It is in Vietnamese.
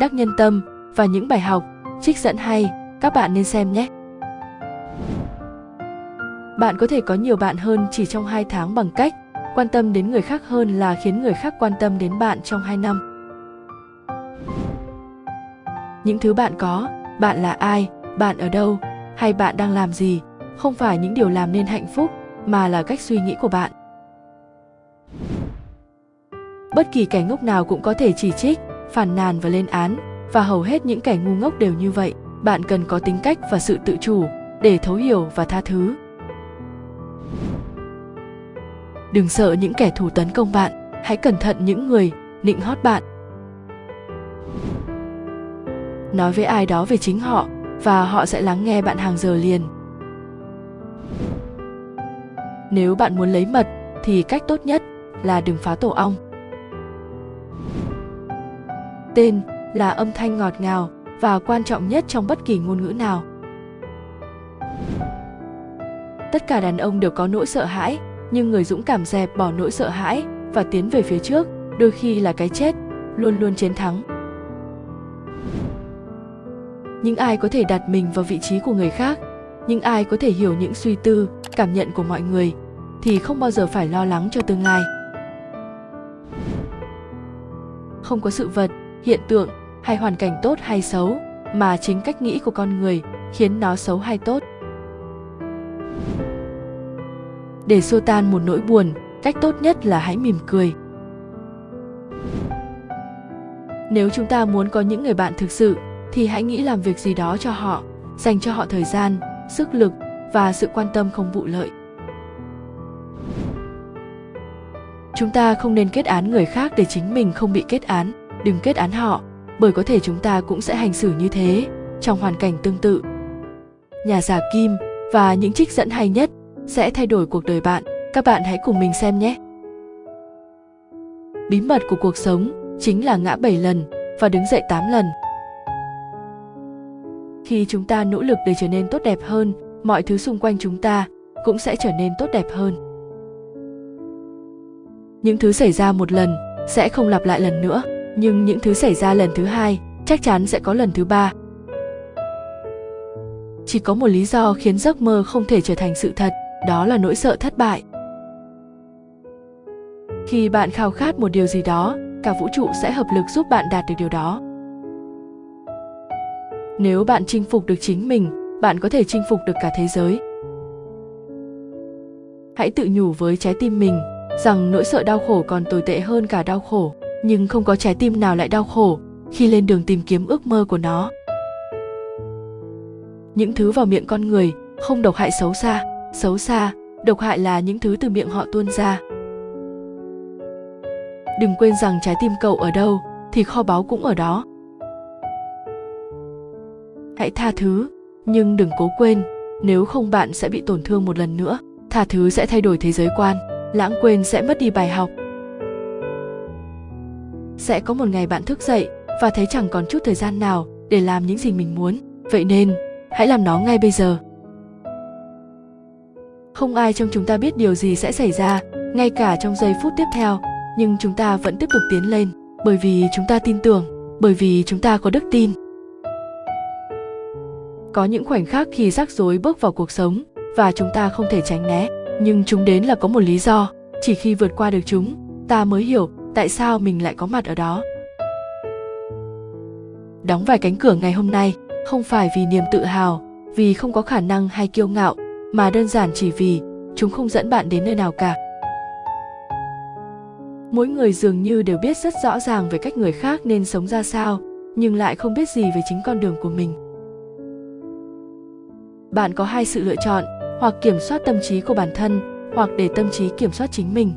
đắc nhân tâm và những bài học, trích dẫn hay, các bạn nên xem nhé. Bạn có thể có nhiều bạn hơn chỉ trong 2 tháng bằng cách quan tâm đến người khác hơn là khiến người khác quan tâm đến bạn trong 2 năm. Những thứ bạn có, bạn là ai, bạn ở đâu, hay bạn đang làm gì, không phải những điều làm nên hạnh phúc, mà là cách suy nghĩ của bạn. Bất kỳ kẻ ngốc nào cũng có thể chỉ trích, phản nàn và lên án, và hầu hết những kẻ ngu ngốc đều như vậy. Bạn cần có tính cách và sự tự chủ để thấu hiểu và tha thứ. Đừng sợ những kẻ thù tấn công bạn, hãy cẩn thận những người nịnh hót bạn. Nói với ai đó về chính họ và họ sẽ lắng nghe bạn hàng giờ liền. Nếu bạn muốn lấy mật thì cách tốt nhất là đừng phá tổ ong. Tên là âm thanh ngọt ngào và quan trọng nhất trong bất kỳ ngôn ngữ nào. Tất cả đàn ông đều có nỗi sợ hãi, nhưng người dũng cảm dẹp bỏ nỗi sợ hãi và tiến về phía trước, đôi khi là cái chết, luôn luôn chiến thắng. Những ai có thể đặt mình vào vị trí của người khác, những ai có thể hiểu những suy tư, cảm nhận của mọi người thì không bao giờ phải lo lắng cho tương lai. Không có sự vật, hiện tượng hay hoàn cảnh tốt hay xấu mà chính cách nghĩ của con người khiến nó xấu hay tốt. Để xua tan một nỗi buồn, cách tốt nhất là hãy mỉm cười. Nếu chúng ta muốn có những người bạn thực sự, thì hãy nghĩ làm việc gì đó cho họ, dành cho họ thời gian, sức lực và sự quan tâm không vụ lợi. Chúng ta không nên kết án người khác để chính mình không bị kết án đừng kết án họ, bởi có thể chúng ta cũng sẽ hành xử như thế, trong hoàn cảnh tương tự. Nhà giả kim và những trích dẫn hay nhất sẽ thay đổi cuộc đời bạn, các bạn hãy cùng mình xem nhé. Bí mật của cuộc sống chính là ngã 7 lần và đứng dậy 8 lần. Khi chúng ta nỗ lực để trở nên tốt đẹp hơn, mọi thứ xung quanh chúng ta cũng sẽ trở nên tốt đẹp hơn. Những thứ xảy ra một lần sẽ không lặp lại lần nữa nhưng những thứ xảy ra lần thứ hai chắc chắn sẽ có lần thứ ba. Chỉ có một lý do khiến giấc mơ không thể trở thành sự thật, đó là nỗi sợ thất bại. Khi bạn khao khát một điều gì đó, cả vũ trụ sẽ hợp lực giúp bạn đạt được điều đó. Nếu bạn chinh phục được chính mình, bạn có thể chinh phục được cả thế giới. Hãy tự nhủ với trái tim mình rằng nỗi sợ đau khổ còn tồi tệ hơn cả đau khổ nhưng không có trái tim nào lại đau khổ khi lên đường tìm kiếm ước mơ của nó. Những thứ vào miệng con người không độc hại xấu xa xấu xa, độc hại là những thứ từ miệng họ tuôn ra. Đừng quên rằng trái tim cậu ở đâu thì kho báu cũng ở đó. Hãy tha thứ, nhưng đừng cố quên, nếu không bạn sẽ bị tổn thương một lần nữa, tha thứ sẽ thay đổi thế giới quan, lãng quên sẽ mất đi bài học sẽ có một ngày bạn thức dậy và thấy chẳng còn chút thời gian nào để làm những gì mình muốn. Vậy nên, hãy làm nó ngay bây giờ. Không ai trong chúng ta biết điều gì sẽ xảy ra ngay cả trong giây phút tiếp theo, nhưng chúng ta vẫn tiếp tục tiến lên, bởi vì chúng ta tin tưởng, bởi vì chúng ta có đức tin. Có những khoảnh khắc khi rắc rối bước vào cuộc sống và chúng ta không thể tránh né, nhưng chúng đến là có một lý do. Chỉ khi vượt qua được chúng, ta mới hiểu tại sao mình lại có mặt ở đó? Đóng vài cánh cửa ngày hôm nay không phải vì niềm tự hào, vì không có khả năng hay kiêu ngạo, mà đơn giản chỉ vì chúng không dẫn bạn đến nơi nào cả. Mỗi người dường như đều biết rất rõ ràng về cách người khác nên sống ra sao, nhưng lại không biết gì về chính con đường của mình. Bạn có hai sự lựa chọn, hoặc kiểm soát tâm trí của bản thân, hoặc để tâm trí kiểm soát chính mình.